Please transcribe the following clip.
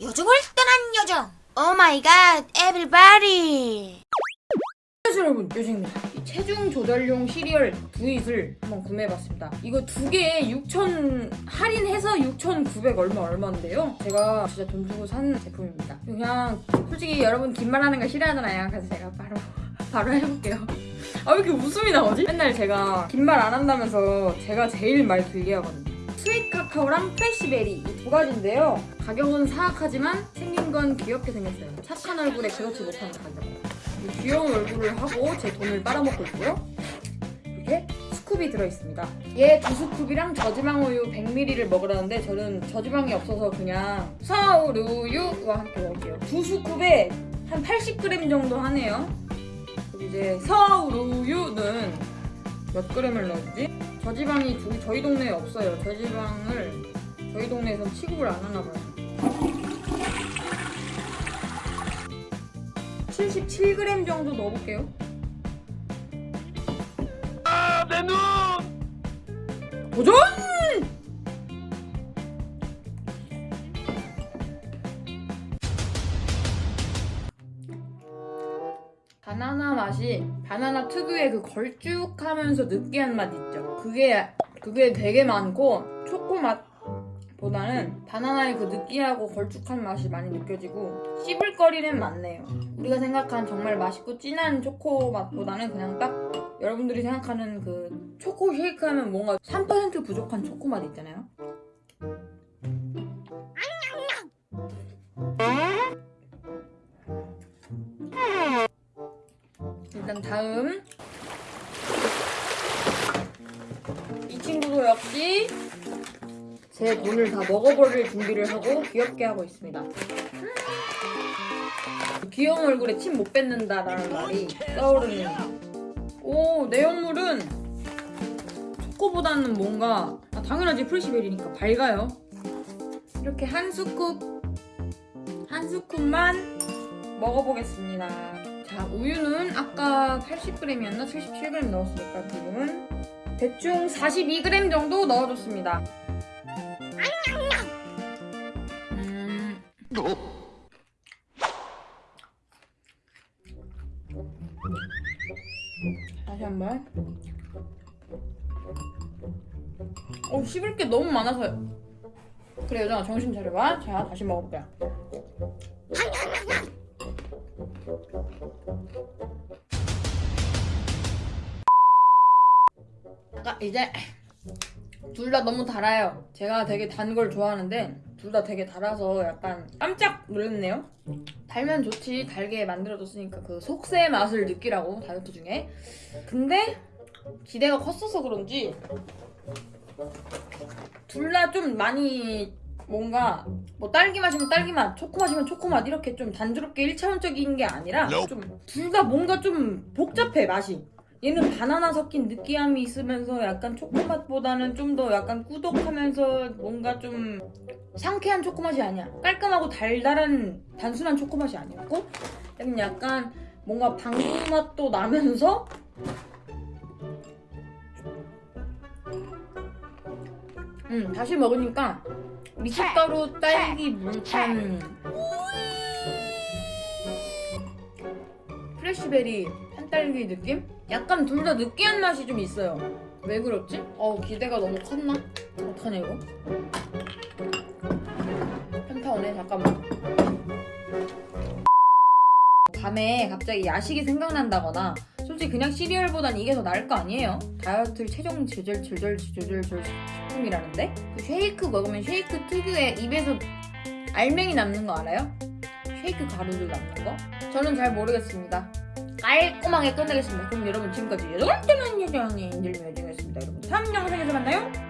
요정을 떠난 요정. oh my god everybody 여러분. 요정입니다. 이 체중 조절용 시리얼 두잇을 한번 구매해봤습니다. 이거 두 개에 6,000 할인해서 6,900 얼마 얼마인데요? 제가 진짜 돈 주고 산 제품입니다. 그냥 솔직히 여러분 긴 말 하는 거 싫어하잖아요. 그래서 제가 바로 바로 해볼게요. 아 왜 이렇게 웃음이 나오지? 맨날 제가 긴 말 안 한다면서 제가 제일 말 길게 하거든요 sweet 카카오랑 fresh berry 이 두 가지인데요 가격은 사악하지만 생긴 건 귀엽게 생겼어요 착한 얼굴에 그렇지 못한 가격 이 귀여운 얼굴을 하고 제 돈을 빨아먹고 있고요. 이렇게 scoop이 들어있습니다. 얘 두 scoop이랑 저지방 우유 100ml를 먹으라는데 저는 저지방이 없어서 그냥 서울우유와 함께 먹을게요. 두 scoop에 한 80g 정도 하네요. 이제 서울우유는 몇 g을 넣었지? 저지방이 저희, 저희 동네에 없어요. 저지방을 저희 동네에선 취급을 안 하나 봐요. 77g 정도 넣어볼게요. 아, 내 눈! 도전! 바나나 맛이 바나나 특유의 그 걸쭉하면서 느끼한 맛 있죠. 그게 그게 되게 많고 초코 맛보다는 바나나의 그 느끼하고 걸쭉한 맛이 많이 느껴지고 씹을 거리는 많네요. 우리가 생각한 정말 맛있고 진한 초코 맛보다는 그냥 딱 여러분들이 생각하는 그 초코 쉐이크 하면 뭔가 3% 부족한 초코 맛 있잖아요. 일단 다음. 이 친구도 역시 제 돈을 다 먹어버릴 준비를 하고 귀엽게 하고 있습니다. 귀여운 얼굴에 침 못 뱉는다라는 말이 떠오르는 오 내용물은 초코보다는 뭔가 아, 당연하지. 프레시베리니까 밝아요. 이렇게 한 스쿱 한 스쿱만 먹어보겠습니다 자 우유는 아까 80g이었나? 77g 넣었으니까 지금은 대충 42g 정도 넣어줬습니다. 음, 다시 한번. 어 씹을 게 너무 많아서. 그래 여정아 정신 차려봐. 자 다시 먹어볼게요 아 이제 둘 다 너무 달아요. 제가 되게 단 걸 좋아하는데 둘 다 되게 달아서 약간 깜짝 놀랐네요. 달면 좋지 달게 만들어줬으니까 그 속세의 맛을 느끼라고 다이어트 중에. 근데 기대가 컸어서 그런지 둘 다 좀 많이 뭔가 뭐 딸기 마시면 딸기 맛, 초코 마시면 초코 맛 이렇게 좀 단조롭게 1차원적인 게 아니라 좀 둘 다 뭔가 좀 복잡해 맛이. 얘는 바나나 섞인 느끼함이 있으면서 약간 초코 맛보다는 좀 더 약간 꾸덕하면서 뭔가 좀 상쾌한 초코 맛이 아니야. 깔끔하고 달달한 단순한 초코 맛이 아니었고 약간 약간 뭔가 방구 맛도 나면서 음 다시 먹으니까 미숫가루 딸기 물탄 프레시베리 한딸기 느낌? 약간 둘 다 느끼한 맛이 좀 있어요 왜 그렇지? 어 기대가 너무 컸나? 어떡하냐 이거 펜타오네 잠깐만 밤에 갑자기 야식이 생각난다거나 솔직히 그냥 시리얼보단 이게 더 나을 거 아니에요? 다이어트 체중 조절 조절 조절 조절 식품이라는데? 그 쉐이크 먹으면 쉐이크 특유의 입에서 알맹이 남는 거 알아요? 쉐이크 가루를 남는 거? 저는 잘 모르겠습니다. 깔끔하게 끝내겠습니다. 그럼 여러분 지금까지 여덟 때는 여정의 인들미 여정이었습니다. 여러분 다음 영상에서 만나요